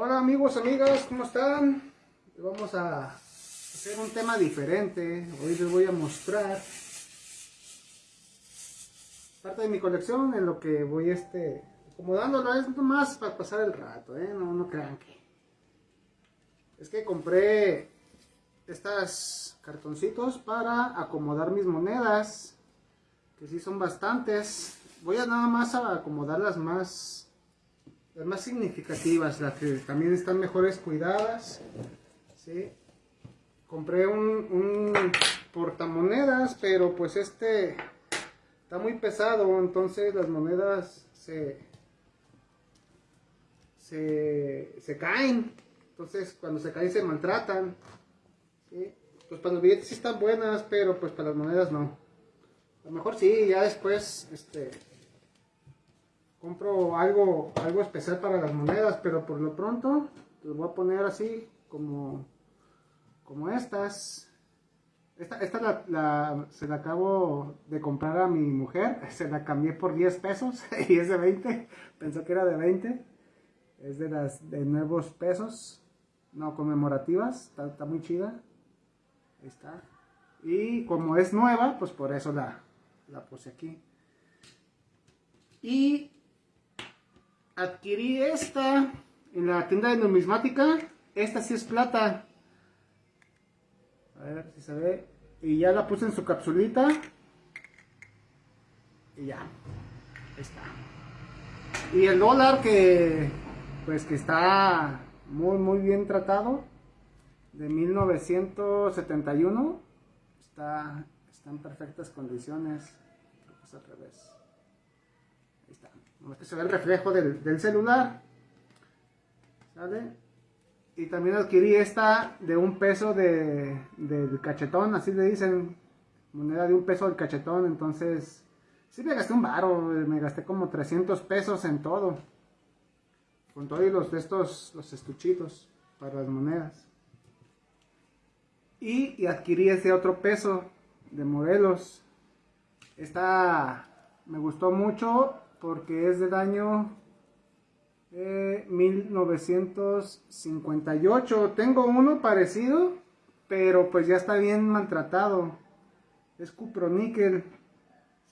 Hola amigos, amigas, ¿cómo están? Vamos a hacer un tema diferente. Hoy les voy a mostrar parte de mi colección en lo que voy este acomodándolo. Es más para pasar el rato, ¿eh? No, no crean que... Es que compré estas cartoncitos para acomodar mis monedas. Que sí son bastantes. Voy a nada más a acomodar las más las más significativas, las que también están mejores cuidadas. ¿sí? Compré un, un portamonedas, pero pues este está muy pesado, entonces las monedas se, se, caen. Entonces cuando se caen se maltratan. Pues para los billetes sí están buenas, pero pues para las monedas no. A lo mejor sí, ya después este, compro algo, algo especial para las monedas, pero por lo pronto los voy a poner así como, como estas. Esta, esta la, se la acabo de comprar a mi mujer, se la cambié por 10 pesos y es de 20, pensó que era de 20, es de las de nuevos pesos, no conmemorativas, está, está muy chida, ahí está. Y como es nueva, pues por eso la, la puse aquí. Y adquirí esta en la tienda de numismática. Esta sí es plata. A ver si se ve. Y ya la puse en su capsulita. Y ya. Ahí está. Y el dólar que pues que está muy muy bien tratado. De 1971. Está, está en perfectas condiciones. al revés. Ahí está que se ve el reflejo del, celular. ¿Sale? Y también adquirí esta de un peso de, del cachetón, así le dicen. Moneda de un peso del cachetón, entonces... Sí me gasté un baro, me gasté como 300 pesos en todo. Con todos los de estos, los estuchitos para las monedas. Y, adquirí ese otro peso de modelos. Esta me gustó mucho porque es del año 1958. Eh, Tengo uno parecido, pero pues ya está bien maltratado. Es cuproníquel.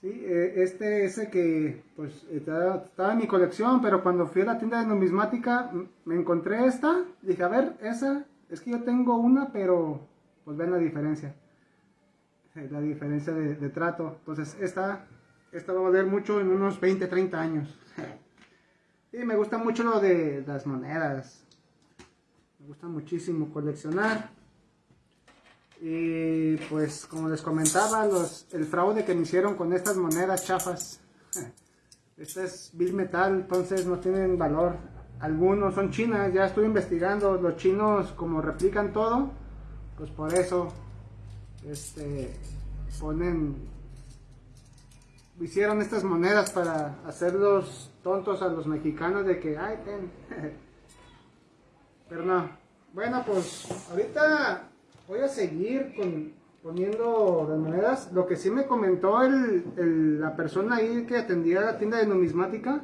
¿sí? Eh, este ese que pues estaba en mi colección, pero cuando fui a la tienda de numismática me encontré esta. Dije, a ver, esa, es que yo tengo una, pero pues ven la diferencia. La diferencia de trato. Entonces esta esta va a valer mucho en unos 20, 30 años. y me gusta mucho lo de las monedas. Me gusta muchísimo coleccionar. Y pues como les comentaba, los, el fraude que me hicieron con estas monedas chafas. Este es Bill Metal, entonces no tienen valor. Algunos son chinas, ya estuve investigando. Los chinos como replican todo, pues por eso este, ponen hicieron estas monedas para hacerlos tontos a los mexicanos de que, ay, ten. Pero no. Bueno, pues ahorita voy a seguir con, poniendo las monedas. Lo que sí me comentó el, la persona ahí que atendía la tienda de numismática,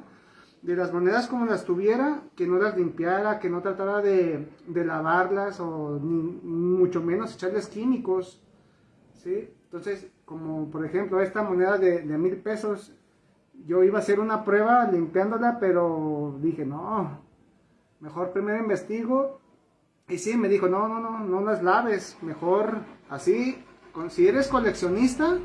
de las monedas como las tuviera, que no las limpiara, que no tratara de, de lavarlas o ni, mucho menos echarles químicos. Entonces, como por ejemplo esta moneda de, mil pesos, yo iba a hacer una prueba limpiándola, pero dije, no, mejor primero investigo. Y sí, me dijo, no, no, no, no las laves, mejor así, si eres coleccionista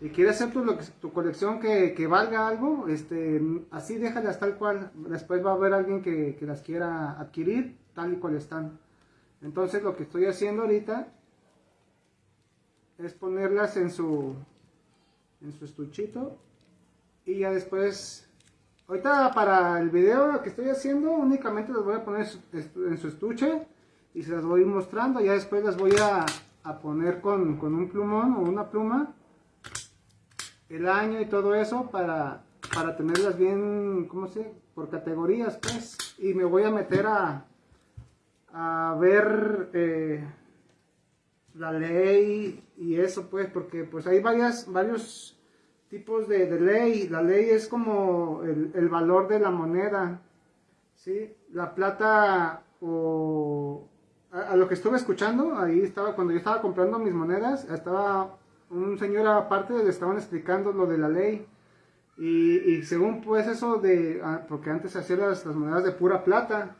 y quieres hacer tu, tu colección que, que, valga algo, este, así déjalas tal cual, después va a haber alguien que, que las quiera adquirir tal y cual están. Entonces lo que estoy haciendo ahorita es ponerlas en su en su estuchito y ya después ahorita para el video que estoy haciendo únicamente las voy a poner en su estuche y se las voy a mostrando ya después las voy a, poner con, un plumón o una pluma el año y todo eso para, para tenerlas bien, ¿cómo se? Por categorías, pues. Y me voy a meter a, a ver eh, la ley y eso pues, porque pues hay varias, varios tipos de, ley. La ley es como el, valor de la moneda, ¿sí? La plata o a, lo que estuve escuchando, ahí estaba, cuando yo estaba comprando mis monedas, estaba un señor aparte, le estaban explicando lo de la ley. Y, según pues eso de, ah, porque antes hacían las, las, monedas de pura plata,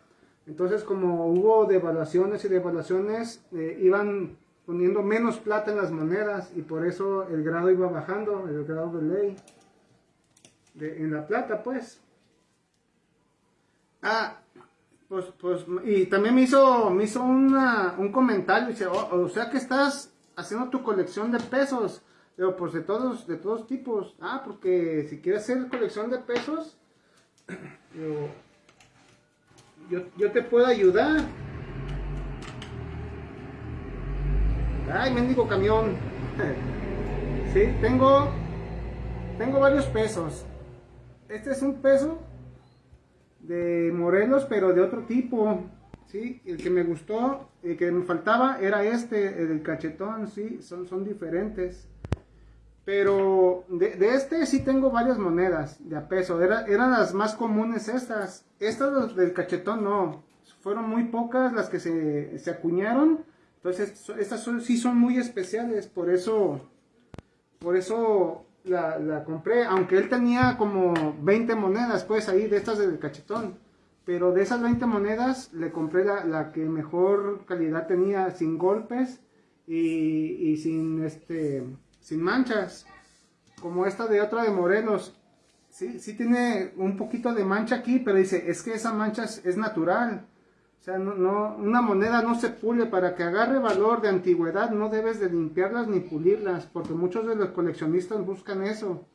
entonces como hubo devaluaciones y devaluaciones, eh, iban poniendo menos plata en las monedas y por eso el grado iba bajando, el grado de ley, de, en la plata pues. Ah, pues, pues, y también me hizo, me hizo un comentario, dice, oh, o sea que estás haciendo tu colección de pesos, pero pues de todos, de todos tipos. Ah, porque si quieres hacer colección de pesos, yo, yo, te puedo ayudar. Ay, mendigo camión. sí, tengo, tengo varios pesos. Este es un peso de Morelos, pero de otro tipo, ¿sí? El que me gustó, el que me faltaba era este, el del cachetón, ¿sí? Son, son diferentes. Pero de, este sí tengo varias monedas de a peso. Era, eran las más comunes estas. Estas del cachetón no. Fueron muy pocas las que se, se acuñaron. Entonces estas son, sí son muy especiales. Por eso, por eso la, compré, aunque él tenía como 20 monedas, pues ahí de estas del cachetón. Pero de esas 20 monedas le compré la, que mejor calidad tenía, sin golpes y, sin, este, sin manchas. Como esta de otra de Morelos. Sí, sí tiene un poquito de mancha aquí, pero dice, es que esa mancha es natural. O sea, no, una moneda no se pule para que agarre valor de antigüedad, no debes de limpiarlas ni pulirlas, porque muchos de los coleccionistas buscan eso,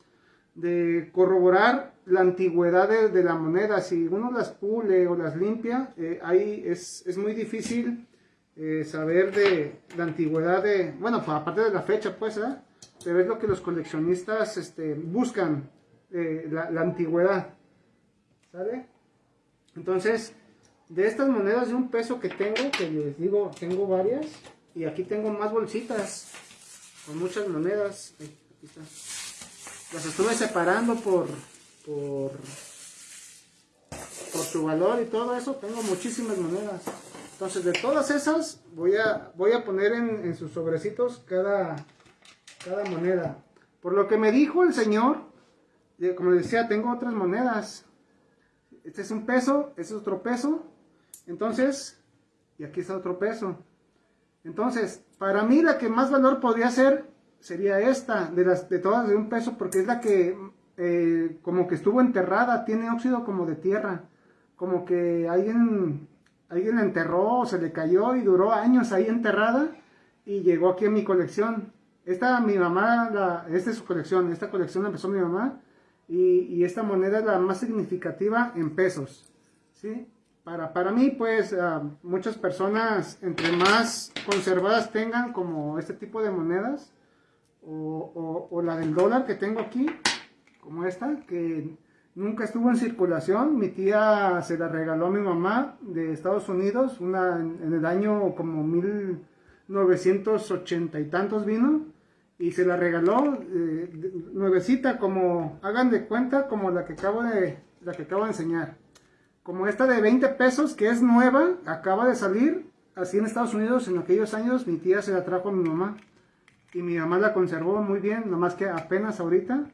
de corroborar la antigüedad de, la moneda. Si uno las pule o las limpia, eh, ahí es, muy difícil eh, saber de la antigüedad de, bueno, pues, aparte de la fecha, pues, ¿eh? pero es lo que los coleccionistas este, buscan, eh, la, la antigüedad, ¿sale? Entonces, de estas monedas de un peso que tengo, que les digo, tengo varias, y aquí tengo más bolsitas con muchas monedas. Las estuve separando por, por, por su valor y todo eso, tengo muchísimas monedas. Entonces de todas esas voy a, voy a poner en, sus sobrecitos cada, cada moneda. Por lo que me dijo el señor, eh, como decía, tengo otras monedas. Este es un peso, este es otro peso, entonces, y aquí está otro peso. Entonces, para mí la que más valor podría ser sería esta, de, las, de todas de un peso, porque es la que eh, como que estuvo enterrada, tiene óxido como de tierra, como que alguien, alguien la enterró, se le cayó y duró años ahí enterrada y llegó aquí a mi colección. Esta mi mamá, la, esta es su colección, esta colección la empezó mi mamá y, y esta moneda es la más significativa en pesos, ¿sí? Para, mí, pues, ah, muchas personas, entre más conservadas tengan como este tipo de monedas, o, la del dólar que tengo aquí, como esta, que nunca estuvo en circulación. Mi tía se la regaló a mi mamá de Estados Unidos, una en, el año como 1980 y tantos vino, y se la regaló eh, nuevecita, como, hagan de cuenta, como la que acabo de, la que acabo de enseñar como esta de 20 pesos, que es nueva, acaba de salir, así en Estados Unidos, en aquellos años, mi tía se la trajo a mi mamá. Y mi mamá la conservó muy bien, nomás que apenas ahorita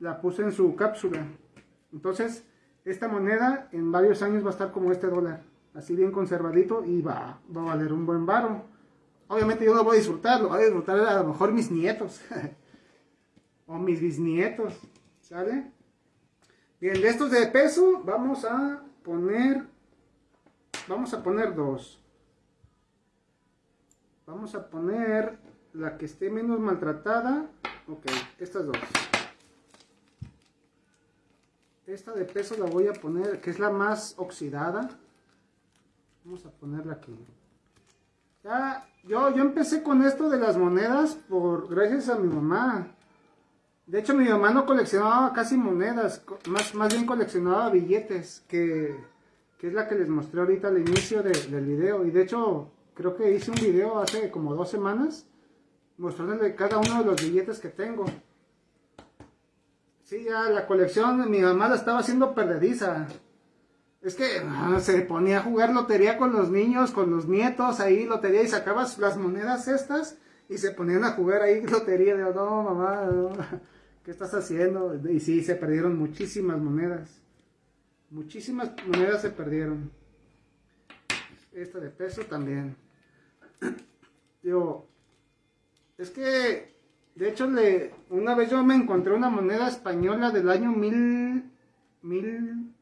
la puse en su cápsula. Entonces, esta moneda en varios años va a estar como este dólar, así bien conservadito y va, va a valer un buen varo. Obviamente yo no voy a disfrutarlo, voy a disfrutar a lo mejor mis nietos o mis bisnietos, ¿sale? Bien, de estos de peso vamos a poner, vamos a poner dos. Vamos a poner la que esté menos maltratada. Ok, estas dos. Esta de peso la voy a poner, que es la más oxidada. Vamos a ponerla aquí. Ya, yo, yo empecé con esto de las monedas por gracias a mi mamá. De hecho, mi mamá no coleccionaba casi monedas, más, más bien coleccionaba billetes, que, es la que les mostré ahorita al inicio del video. Y de hecho, creo que hice un video hace como dos semanas, mostrándole cada uno de los billetes que tengo. Sí, ya la colección, mi mamá la estaba haciendo perdediza. Es que ah, se ponía a jugar lotería con los niños, con los nietos, ahí lotería y sacabas las monedas estas y se ponían a jugar ahí lotería. Digo, no, mamá, ¿qué estás haciendo? Y sí, se perdieron muchísimas monedas. Muchísimas monedas se perdieron. Esta de peso también. Digo, es que, de hecho, le, una vez yo me encontré una moneda española del año mil, mil,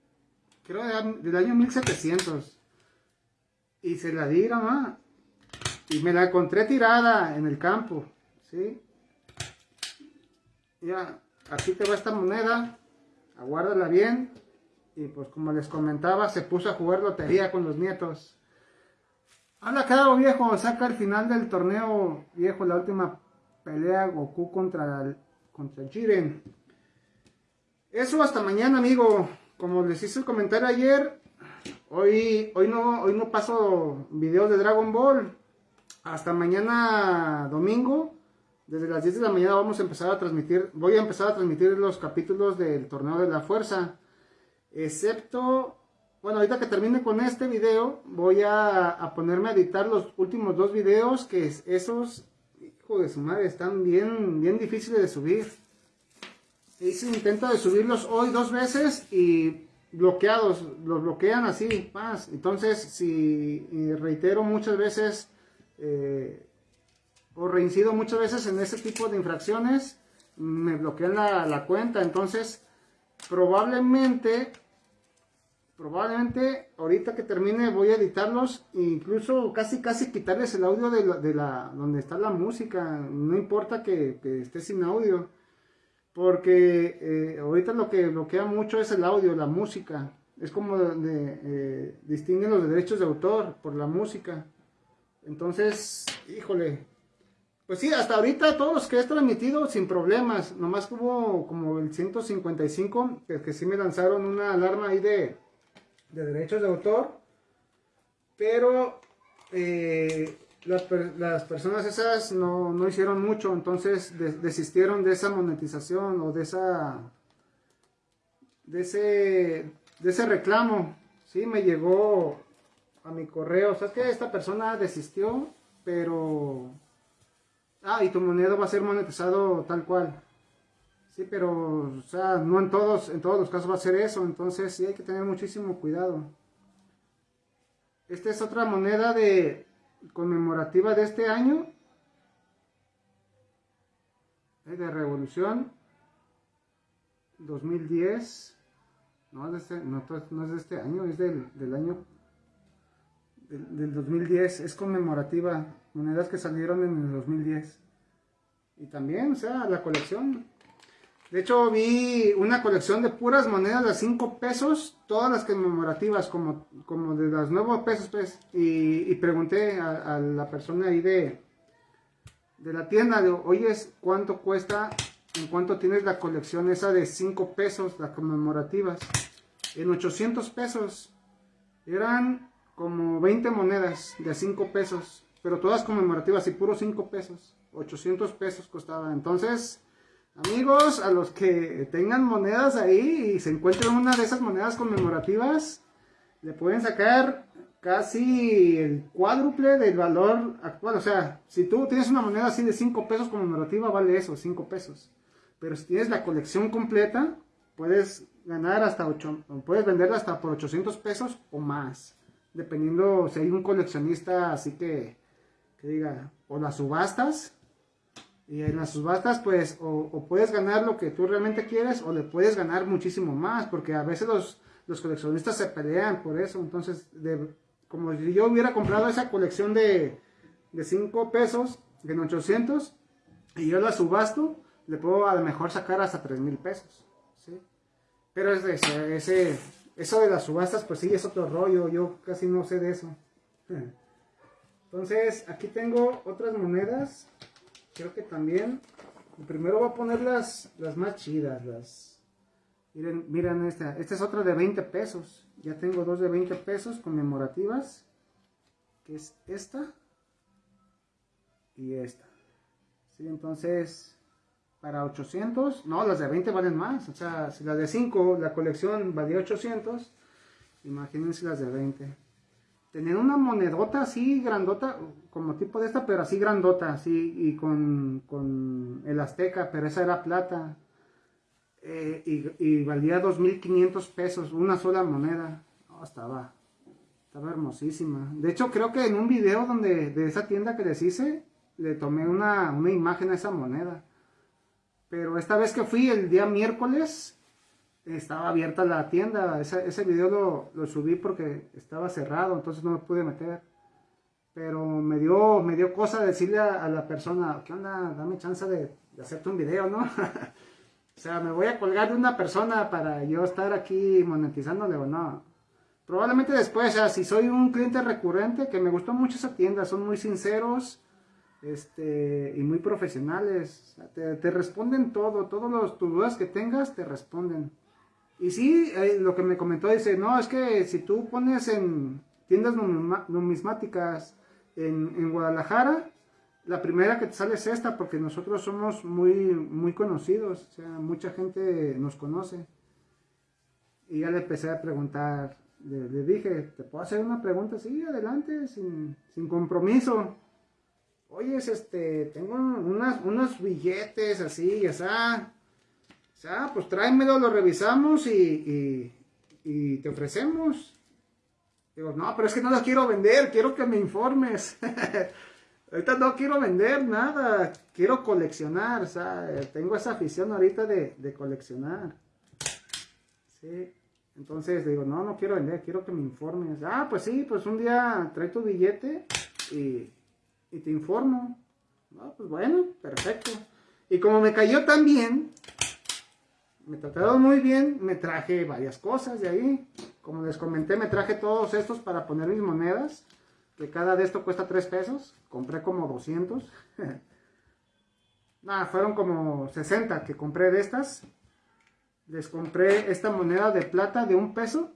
creo del año 1700. Y se la di, mamá. Y me la encontré tirada en el campo, ¿sí? Ya, aquí te va esta moneda, aguárdala bien. Y pues como les comentaba, se puso a jugar lotería con los nietos. Anda, claro, viejo, saca el final del torneo, viejo, la última pelea Goku contra, el, contra Jiren. Eso hasta mañana, amigo. Como les hice el comentario ayer, hoy, hoy, no, hoy no paso videos de Dragon Ball. Hasta mañana domingo, desde las 10 de la mañana vamos a empezar a transmitir, voy a empezar a transmitir los capítulos del torneo de la fuerza. Excepto, bueno, ahorita que termine con este video, voy a, ponerme a editar los últimos dos videos, que esos, hijo de su madre, están bien, bien difíciles de subir. Hice intento de subirlos hoy dos veces y bloqueados, los bloquean así, más. Entonces, si reitero muchas veces eh, o reincido muchas veces en ese tipo de infracciones, me bloquean la, cuenta. Entonces, probablemente, probablemente ahorita que termine voy a editarlos e incluso casi casi quitarles el audio de la, donde está la música. No importa que, esté sin audio. Porque eh, ahorita lo que bloquea mucho es el audio, la música. Es como de, eh, distinguen los derechos de autor por la música. Entonces, híjole. Pues sí, hasta ahorita todos los que he transmitido sin problemas. Nomás hubo como el 155, que, sí me lanzaron una alarma ahí de, derechos de autor. Pero eh, las, personas esas no, hicieron mucho, entonces desistieron de esa monetización o de esa de ese de ese reclamo. Sí, me llegó a mi correo, sea, que esta persona desistió, pero... Ah, y tu moneda va a ser monetizado tal cual. Sí, pero, o sea, no en todos, en todos los casos va a ser eso, entonces sí hay que tener muchísimo cuidado. Esta es otra moneda de conmemorativa de este año. De Revolución 2010. No, de este, no, no es de este año, es del, del año del, 2010, es conmemorativa, monedas que salieron en el 2010. Y también, o sea, la colección. De hecho, vi una colección de puras monedas de 5 pesos, todas las conmemorativas, como, como de los nuevos pesos, pues. Y, pregunté a, la persona ahí de, de la tienda, de, oye, ¿cuánto cuesta, en cuánto tienes la colección esa de 5 pesos, las conmemorativas? En 800 pesos. Eran como 20 monedas de 5 pesos, pero todas conmemorativas y puro 5 pesos, 800 pesos costaba. Entonces, amigos, a los que tengan monedas ahí y se encuentren una de esas monedas conmemorativas, le pueden sacar casi el cuádruple del valor actual. O sea, si tú tienes una moneda así de 5 pesos conmemorativa, vale eso, 5 pesos. Pero si tienes la colección completa, puedes ganar hasta 8, puedes venderla hasta por 800 pesos o más dependiendo si hay un coleccionista así que, que diga, o las subastas, y en las subastas pues o, puedes ganar lo que tú realmente quieres o le puedes ganar muchísimo más, porque a veces los, los coleccionistas se pelean por eso, entonces de, como si yo hubiera comprado esa colección de, de 5 pesos, en 800, y yo la subasto, le puedo a lo mejor sacar hasta 3 mil pesos, ¿sí? Pero es ese, ese eso de las subastas, pues sí, es otro rollo. Yo casi no sé de eso. Entonces, aquí tengo otras monedas. Creo que también. Primero voy a poner las, las más chidas. Miren, miren esta. Esta es otra de 20 pesos. Ya tengo dos de 20 pesos conmemorativas. Que es esta. Y esta. Sí, entonces para 800, no, las de 20 valen más, o sea, si las de 5, la colección valía 800, Imagínense las de 20. Tenían una monedota así grandota, como tipo de esta, pero así grandota, así, y con, con el azteca, pero esa era plata. Eh, y, y, valía 2.500 pesos, una sola moneda. estaba, estaba hermosísima. De hecho, creo que en un video donde, de esa tienda que les hice, le tomé una, una imagen a esa moneda. Pero esta vez que fui el día miércoles, estaba abierta la tienda. Ese, ese video lo, lo, subí porque estaba cerrado, entonces no me pude meter. Pero me dio, me dio cosa decirle a, la persona, ¿qué onda? Dame chance de, de hacerte un video, ¿no? o sea, me voy a colgar de una persona para yo estar aquí monetizándole o no. Probablemente después, si soy un cliente recurrente, que me gustó mucho esa tienda, son muy sinceros este, y muy profesionales. te, responden todo, todas las dudas que tengas te responden. Y sí, eh, lo que me comentó dice, no, es que si tú pones en tiendas numismáticas en, en, Guadalajara, la primera que te sale es esta, porque nosotros somos muy, muy conocidos, o sea, mucha gente nos conoce. Y ya le empecé a preguntar, le, dije, ¿te puedo hacer una pregunta? Sí, adelante, sin, sin compromiso. Oye, este, tengo unos billetes así, ya sea ah, pues tráemelo, lo revisamos y, te ofrecemos. Digo, no, pero es que no las quiero vender, quiero que me informes. ahorita no quiero vender nada, quiero coleccionar, o sea, tengo esa afición ahorita de, coleccionar. Sí, entonces digo, no, no quiero vender, quiero que me informes. Ah, pues sí, pues un día trae tu billete y, y te informo. No, pues bueno, perfecto. Y como me cayó tan bien, me trataron muy bien, me traje varias cosas de ahí. Como les comenté, me traje todos estos para poner mis monedas, que cada de esto cuesta 3 pesos. Compré como 200. Nada, fueron como 60 que compré de estas. Les compré esta moneda de plata de un peso.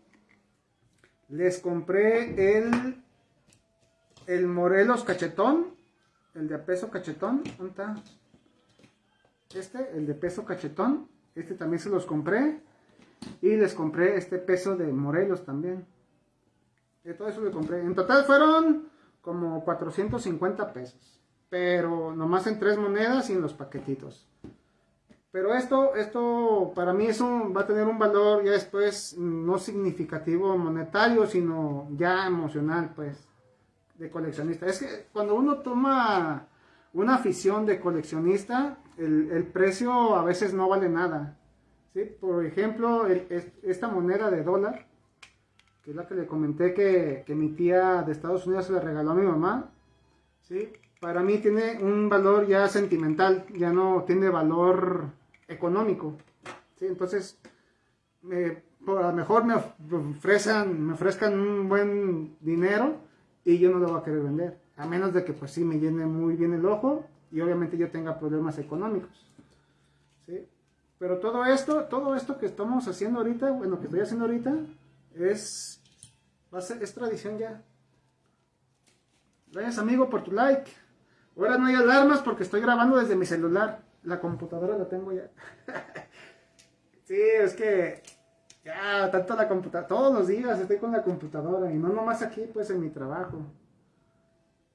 Les compré el, el Morelos cachetón, el de peso cachetón. ¿Dónde está? Este, el de peso cachetón este también se los compré. Y les compré este peso de Morelos también. De todo eso le compré. En total fueron como 450 pesos. Pero nomás en tres monedas y en los paquetitos. Pero esto, esto para mí eso va a tener un valor ya después no significativo monetario, sino ya emocional, pues, de coleccionista. Es que cuando uno toma una afición de coleccionista, el, precio a veces no vale nada. ¿sí? Por ejemplo, esta moneda de dólar, que es la que le comenté que, mi tía de Estados Unidos se la regaló a mi mamá, ¿sí? para mí tiene un valor ya sentimental, ya no tiene valor económico. ¿sí? Entonces, a lo mejor me ofrezcan, me ofrezcan un buen dinero y yo no lo voy a querer vender. A menos de que pues sí me llene muy bien el ojo y obviamente yo tenga problemas económicos. ¿sí? Pero todo esto, todo esto que estamos haciendo ahorita, bueno, que estoy haciendo ahorita, es, va a ser, es tradición ya. Gracias amigo por tu like. Ahora no hay alarmas porque estoy grabando desde mi celular. La computadora la tengo ya. sí, es que ya, tanto la computadora, todos los días estoy con la computadora y no nomás aquí, pues en mi trabajo.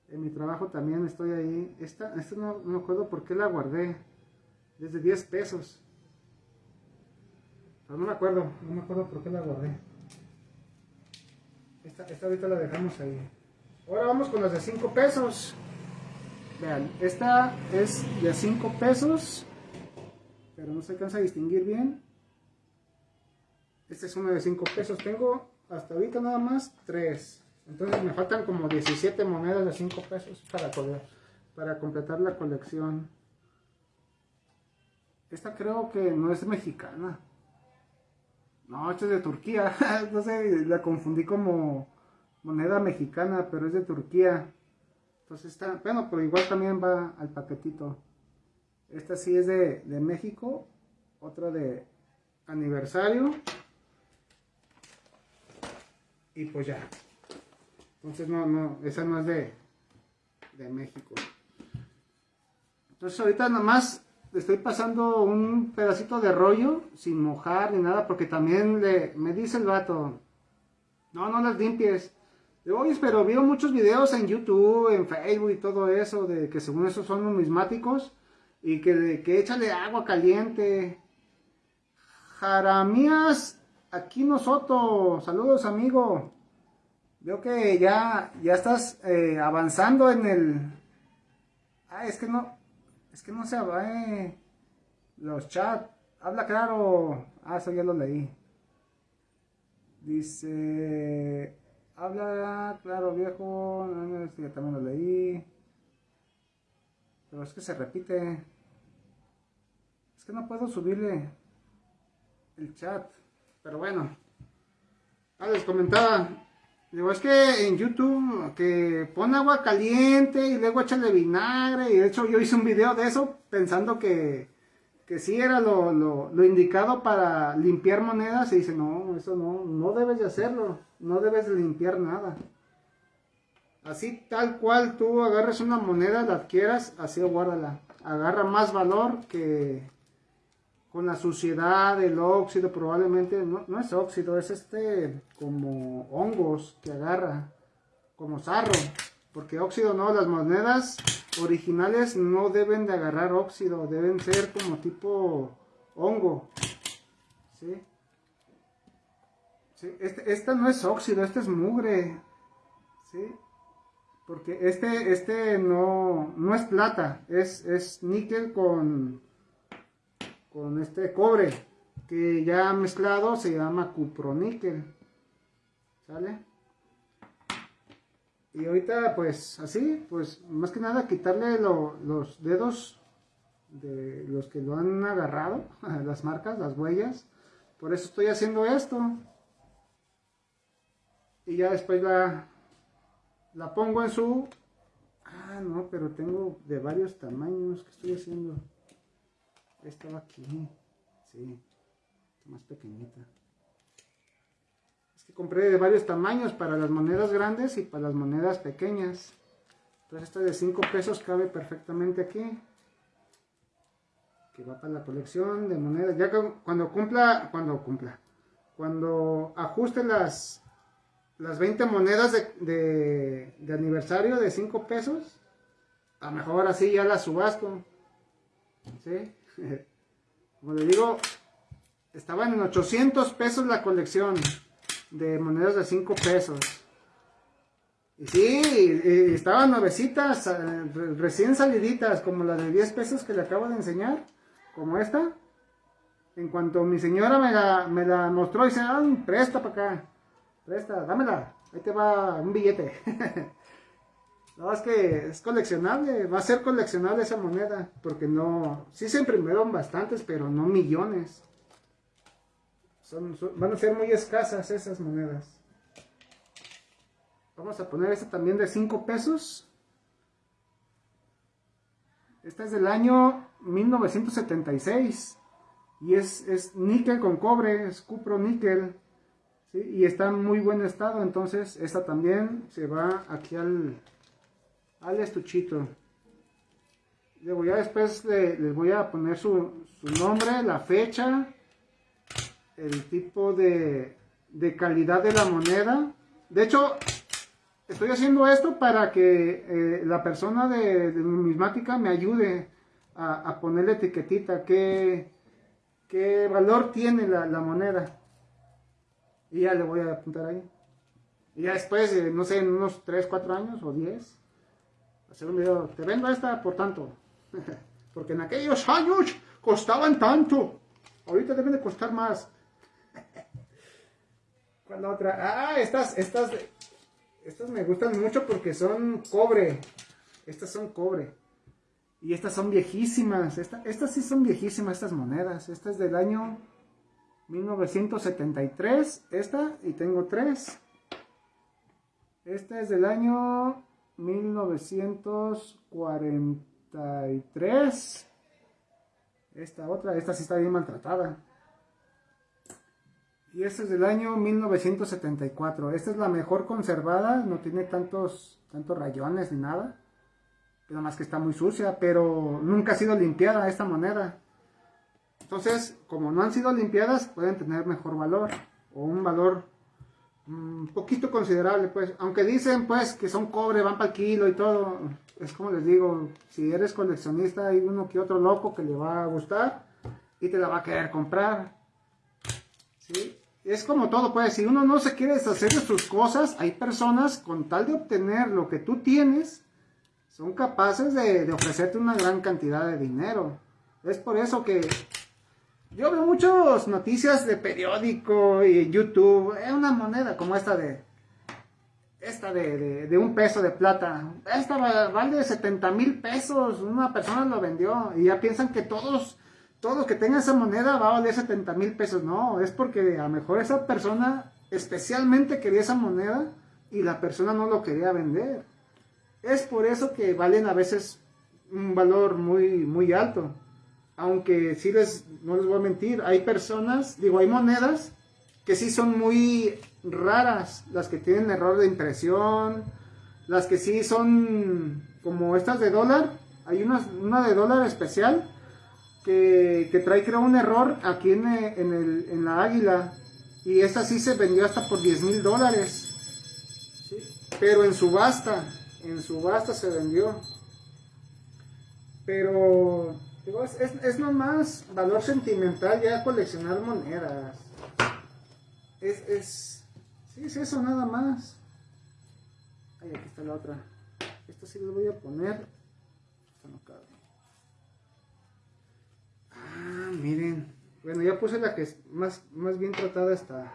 En mi trabajo también estoy ahí. Esta, esta no, me acuerdo por qué la guardé. Desde 10 pesos. Pero no me acuerdo, no me acuerdo por qué la guardé. Esta, esta ahorita la dejamos ahí. Ahora vamos con las de 5 pesos. Vean, esta es de 5 pesos. Pero no se alcanza a distinguir bien. Esta es una de 5 pesos. Tengo hasta ahorita nada más 3. Entonces me faltan como 17 monedas de 5 pesos para, para completar la colección. Esta creo que no es mexicana. No, esta es de Turquía. no sé, la confundí como moneda mexicana, pero es de Turquía. Entonces está, bueno, pero igual también va al paquetito. Esta sí es de, de México. Otra de aniversario. Y pues ya. Entonces no, no, esa no es de, de México. Entonces ahorita nada más le estoy pasando un pedacito de rollo sin mojar ni nada porque también le, me dice el vato, No, no las limpies. Oye, pero veo muchos videos en YouTube, en Facebook y todo eso, de que según eso son numismáticos, y que, que échale agua caliente. Jaramías, aquí nosotros, saludos amigo. Veo que ya, ya estás eh, avanzando en el... Ah, es que no, es que no se va, eh, los chats. Habla claro. Ah, eso ya lo leí. Dice... Habla, claro, viejo. Este también lo leí. Pero es que se repite. Es que no puedo subirle el chat. Pero bueno. Ah, les comentaba. Digo, es que en YouTube que pone agua caliente y luego échale vinagre. Y de hecho yo hice un video de eso pensando que, que sí era lo, lo indicado para limpiar monedas. Y dice, no, eso no, no debes de hacerlo no debes limpiar nada. Así tal cual tú agarres una moneda, la adquieras, así guárdala. Agarra más valor que con la suciedad, el óxido, probablemente, no, no es óxido, es este como hongos que agarra, como sarro. Porque óxido no, las monedas originales no deben de agarrar óxido, deben ser como tipo hongo. ¿Sí? este, esta no es óxido, este es mugre. ¿sí? Porque este, este no, no es plata, es, es níquel con, con este cobre, que ya mezclado se llama cuproníquel. ¿Sale? Y ahorita pues así, pues más que nada quitarle los dedos de los que lo han agarrado, las marcas, las huellas. Por eso estoy haciendo esto y ya después la, la pongo en su... Ah, no, pero tengo de varios tamaños. ¿Qué estoy haciendo? Estaba aquí. Sí, más pequeñita. Es que compré de varios tamaños para las monedas grandes y para las monedas pequeñas. Entonces esta de 5 pesos cabe perfectamente aquí. Que va para la colección de monedas. Ya cuando cumpla, cuando cumpla, cuando ajuste las, las 20 monedas de, aniversario de 5 pesos, a lo mejor así ya las subasto. ¿Sí? Como le digo, estaban en 800 pesos la colección de monedas de 5 pesos. Y sí, estaban nuevecitas, eh, recién saliditas, como la de 10 pesos que le acabo de enseñar, como esta. En cuanto mi señora me la, me la mostró, dice, ah, presta para acá. Presta, dámela. Ahí te va un billete. no, es que es coleccionable. Va a ser coleccionable esa moneda. Porque no... Sí se imprimieron bastantes, pero no millones. van a ser muy escasas esas monedas. Vamos a poner esta también de 5 pesos. Esta es del año 1976. Y es, es níquel con cobre, es cupro níquel y está en muy buen estado, entonces esta también se va aquí al, al estuchito. Luego ya después les voy a poner su, nombre, la fecha, el tipo de, calidad de la moneda. De hecho, estoy haciendo esto para que eh, la persona de, numismática me ayude a, a ponerle etiquetita, qué, qué valor tiene la, la moneda. Y ya le voy a apuntar ahí. Y ya después, no sé, en unos 3, 4 años o 10, hacer un video, te vendo esta por tanto. Porque en aquellos años costaban tanto. Ahorita deben de costar más. ¿Cuál otra? Ah, estas, estas, estas me gustan mucho porque son cobre. Estas son cobre. Y estas son viejísimas. estas sí son viejísimas, estas monedas. Esta es del año 1973, esta, y tengo tres. Esta es del año 1943. Esta otra, esta sí está bien maltratada. Y esta es del año 1974. Esta es la mejor conservada, no tiene tantos, tantos rayones ni nada. Nada más que está muy sucia, pero nunca ha sido limpiada esta moneda. Entonces, como no han sido limpiadas, pueden tener mejor valor o un valor un poquito considerable, pues. Aunque dicen, pues, que son cobre, van para el kilo y todo. Es como les digo, si eres coleccionista, hay uno que otro loco que le va a gustar y te la va a querer comprar. ¿Sí? Es como todo, pues, si uno no se quiere deshacer de sus cosas, hay personas con tal de obtener lo que tú tienes, son capaces de ofrecerte una gran cantidad de dinero. Es por eso que yo veo muchas noticias de periódico y YouTube. Es una moneda como esta de. Esta de, de, un peso de plata. Esta vale 70 mil pesos. Una persona lo vendió. Y ya piensan que todos, todos que tengan esa moneda va a valer 70 mil pesos. No, es porque a lo mejor esa persona especialmente quería esa moneda y la persona no lo quería vender. Es por eso que valen a veces un valor muy, muy alto aunque sí les, no les voy a mentir, hay personas, digo, hay monedas que sí son muy raras, las que tienen error de impresión, las que sí son como estas de dólar, hay una, una de dólar especial que, que, trae creo un error aquí en, en, el, en la águila. Y esta sí se vendió hasta por 10 mil dólares, pero en subasta, en subasta se vendió, pero es, es, nomás valor sentimental ya coleccionar monedas. Es, es, sí, es eso nada más. Ay, aquí está la otra. Esta sí la voy a poner. Esta no cabe. Ah, miren. Bueno, ya puse la que es más, más bien tratada está.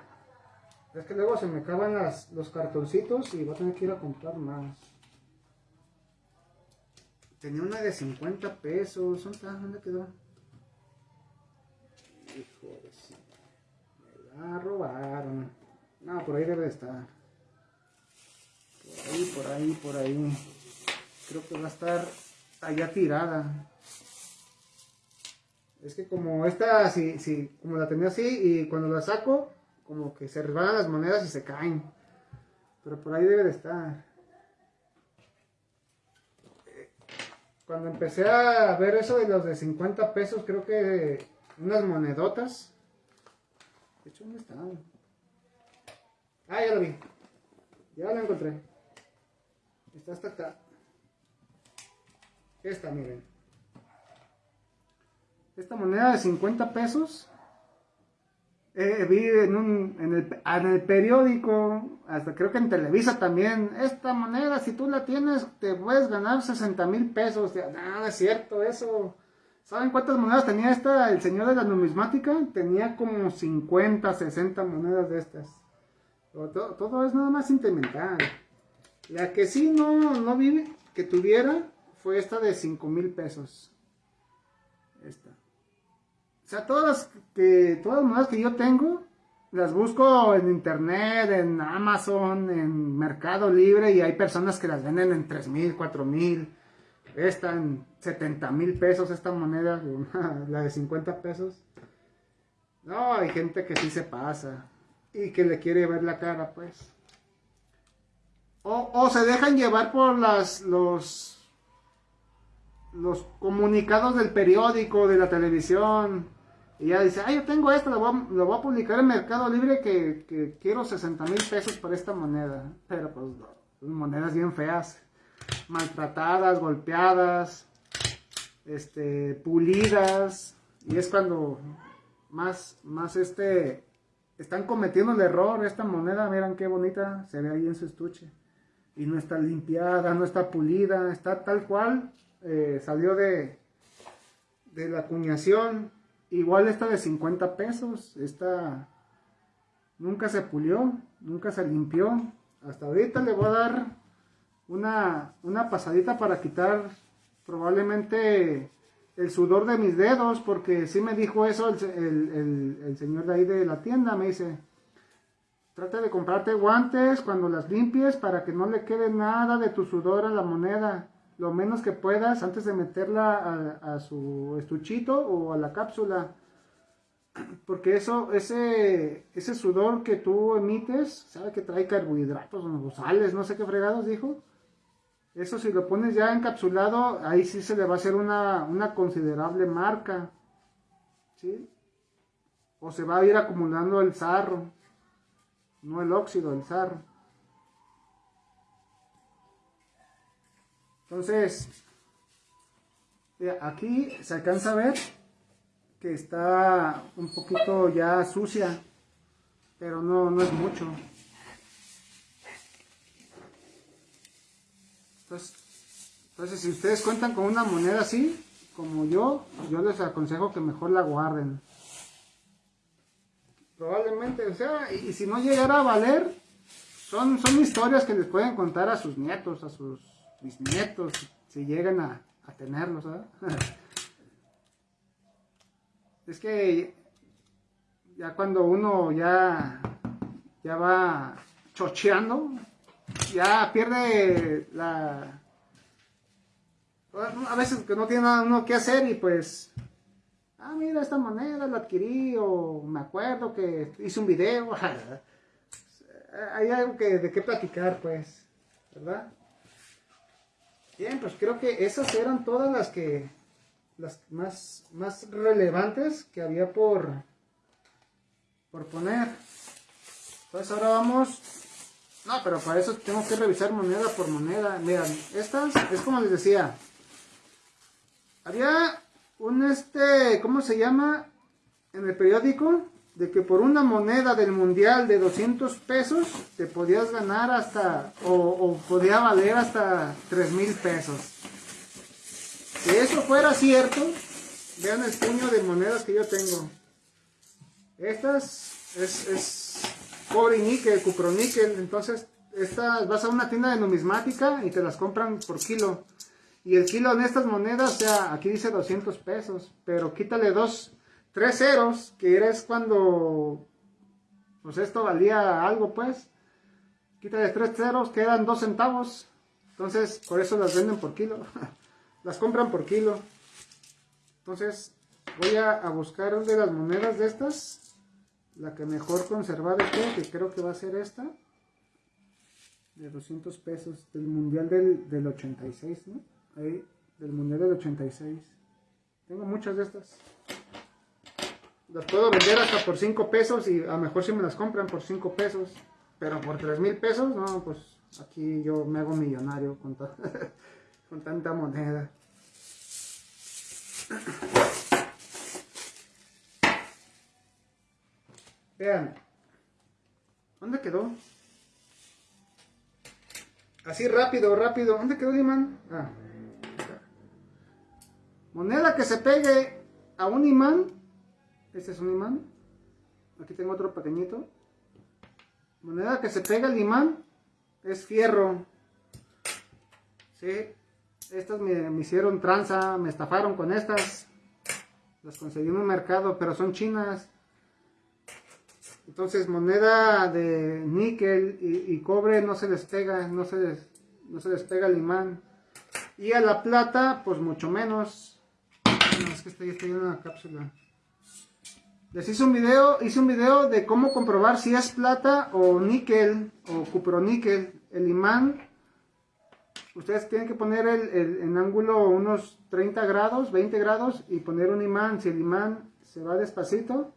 Es que luego se me acaban las, los cartoncitos y voy a tener que ir a comprar más. Tenía una de 50 pesos. ¿Dónde quedó? Hijo de Me la robaron. No, por ahí debe estar. Por ahí, por ahí, por ahí. Creo que va a estar allá tirada. Es que como esta, si, si, como la tenía así y cuando la saco, como que se resbalan las monedas y se caen. Pero por ahí debe de estar. Cuando empecé a ver eso de los de 50 pesos, creo que unas monedotas. De hecho, ¿dónde están? Ah, ya lo vi. Ya lo encontré. Está hasta acá. Esta, miren. Esta moneda de 50 pesos eh, vi en, un, en, el, en, el, periódico, hasta creo que en Televisa también, esta moneda, si tú la tienes, te puedes ganar 60 mil pesos. Nada, es cierto eso. ¿Saben cuántas monedas tenía esta, el señor de la numismática? Tenía como 50, 60 monedas de estas. Todo, es nada más sentimental. La que sí no, no vi que tuviera fue esta de 5 mil pesos. Esta. O sea, todas, que, todas las monedas que yo tengo, las busco en internet, en Amazon, en Mercado Libre, y hay personas que las venden en 3 mil, 4 mil. Esta en 70 mil pesos, esta moneda, la de 50 pesos. No, hay gente que sí se pasa y que le quiere ver la cara, pues. O, o se dejan llevar por las, los, los comunicados del periódico, de la televisión, y ya dice, ah, yo tengo esto, lo voy, a, publicar en Mercado Libre que, quiero 60 mil pesos por esta moneda. Pero pues, monedas bien feas, maltratadas, golpeadas, este, pulidas. Y es cuando más, más este, están cometiendo el error. Esta moneda, miren qué bonita se ve ahí en su estuche. Y no está limpiada, no está pulida, está tal cual eh, salió de, de la acuñación Igual esta de 50 pesos, esta nunca se pulió, nunca se limpió. Hasta ahorita le voy a dar una, una pasadita para quitar probablemente el sudor de mis dedos, porque sí me dijo eso el, el, señor de ahí de la tienda, me dice, trata de comprarte guantes cuando las limpies para que no le quede nada de tu sudor a la moneda lo menos que puedas antes de meterla a, su estuchito o a la cápsula. Porque eso, ese, ese sudor que tú emites, sabe que trae carbohidratos o sales, no sé qué fregados dijo. Eso si lo pones ya encapsulado, ahí sí se le va a hacer una, una considerable marca. ¿Sí? O se va a ir acumulando el sarro. no el óxido, el sarro. Entonces, aquí se alcanza a ver que está un poquito ya sucia, pero no, no es mucho. Entonces, entonces, si ustedes cuentan con una moneda así, como yo, yo les aconsejo que mejor la guarden. Probablemente, o sea, y, si no llegara a valer, son, son historias que les pueden contar a sus nietos, a sus bisnietos, si llegan a, a tenerlos, es que ya cuando uno ya, ya va chocheando, ya pierde la... A veces que no tiene nada uno que hacer y pues... Ah, mira, esta moneda la adquirí o me acuerdo que hice un video. Hay algo que, de qué platicar, pues, ¿verdad? Bien, pues creo que esas eran todas las que las más, más relevantes que había por, por poner. Pues ahora vamos... No, pero para eso tengo que revisar moneda por moneda. Miren, estas es como les decía. Había un este, ¿cómo se llama? En el periódico, de que por una moneda del mundial de 200 pesos te podías ganar hasta, o, podía valer hasta 3 mil pesos. Si eso fuera cierto, vean el puño de monedas que yo tengo. Estas es, es cobre y níquel, cuproníquel. Entonces, estas vas a una tienda de numismática y te las compran por kilo. Y el kilo en estas monedas, o aquí dice 200 pesos, pero quítale dos, tres ceros, que eres cuando, pues esto valía algo, pues. Quítale tres ceros, quedan dos centavos. Entonces, por eso las venden por kilo. las compran por kilo. Entonces, voy a, buscar una de las monedas de estas. La que mejor conservada esté, que creo que va a ser esta. De 200 pesos. Del mundial del, del 86, ¿no? Ahí, del mundial del 86. Tengo muchas de estas. Las puedo vender hasta por 5 pesos y a lo mejor si me las compran por 5 pesos. Pero por 3 mil pesos, no, pues aquí yo me hago millonario con con tanta moneda. Vean, ¿dónde quedó? Así rápido, rápido. ¿Dónde quedó el imán? Ah, moneda que se pegue a un imán. Este es un imán. Aquí tengo otro pequeñito. Moneda que se pega al imán es fierro. ¿Sí? Estas me, hicieron tranza, me estafaron con estas. Las conseguí en un mercado, pero son chinas. Entonces moneda de níquel y, cobre no se les pega, no se les, no se les pega el imán. Y a la plata, pues mucho menos. No, es que estoy, estoy en una cápsula. Les hice un video, hice un video de cómo comprobar si es plata o níquel o cuproníquel. El imán ustedes tienen que poner el, en ángulo unos 30 grados, 20 grados y poner un imán. Si el imán se va despacito,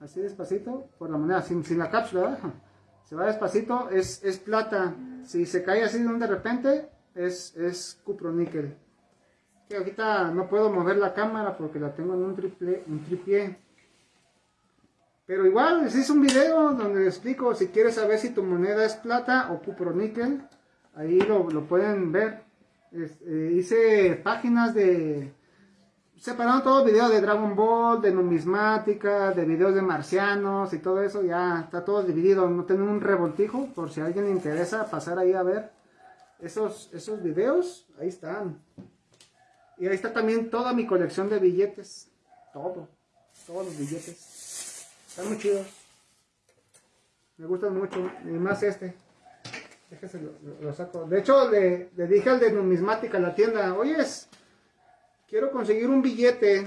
así despacito, por la moneda, sin, sin la cápsula, se va despacito, es, es, plata. Si se cae así de repente, es, es cuproníquel. Que ahorita no puedo mover la cámara porque la tengo en un, triple, un tripié. Pero igual les hice un video donde les explico si quieres saber si tu moneda es plata o cuproníquel Ahí lo, pueden ver. Eh, hice páginas de... Separando todo video de Dragon Ball, de numismática, de videos de marcianos y todo eso. Ya está todo dividido. No tengo un revoltijo por si alguien le interesa pasar ahí a ver esos, esos videos. Ahí están. Y ahí está también toda mi colección de billetes. Todo. Todos los billetes. Están muy chidos. Me gustan mucho. Y más este. Déjese lo, saco. De hecho, le, dije al de numismática en la tienda, oyes, quiero conseguir un billete,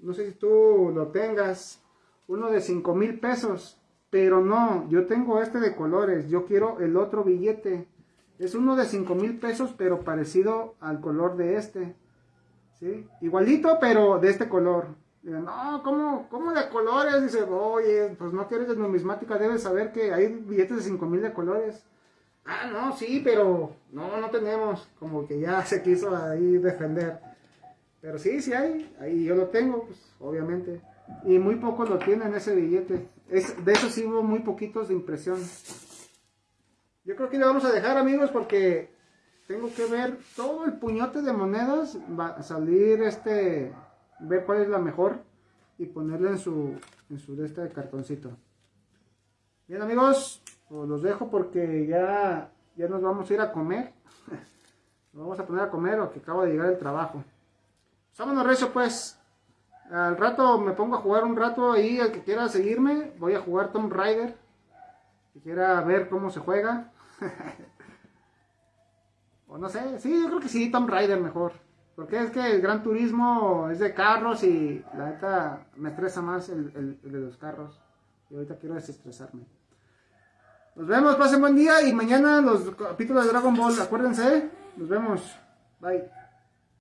no sé si tú lo tengas, uno de 5 mil pesos, pero no, yo tengo este de colores, yo quiero el otro billete. Es uno de 5 mil pesos, pero parecido al color de este. ¿sí? Igualito, pero de este color. No, ¿cómo, ¿cómo de colores? Dice, oye, pues no quieres de numismática, debes saber que hay billetes de 5 mil de colores. Ah, no, sí, pero no, no tenemos. Como que ya se quiso ahí defender. Pero sí, sí hay. Ahí yo lo tengo, pues, obviamente. Y muy pocos lo tienen ese billete. Es, de esos sí hubo muy poquitos de impresión. Yo creo que le vamos a dejar, amigos, porque tengo que ver todo el puñote de monedas. Va a salir este. Ver cuál es la mejor. Y ponerle en su. En su de este cartoncito. Bien, amigos. Pues los dejo porque ya. Ya nos vamos a ir a comer. Nos vamos a poner a comer o que acabo de llegar el trabajo. Vámonos recio pues. Al rato me pongo a jugar un rato ahí, el que quiera seguirme, voy a jugar Tomb Raider. Que quiera ver cómo se juega. o no sé, sí, yo creo que sí, Tomb Raider mejor. Porque es que el Gran Turismo es de carros y la neta me estresa más el, el- el de los carros. Y ahorita quiero desestresarme. Nos vemos, pasen buen día y mañana los capítulos de Dragon Ball, acuérdense. Nos vemos. Bye.